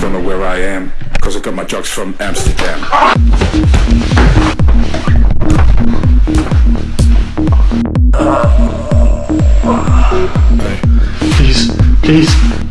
don't know where I am, cause I got my drugs from Amsterdam. Please, please,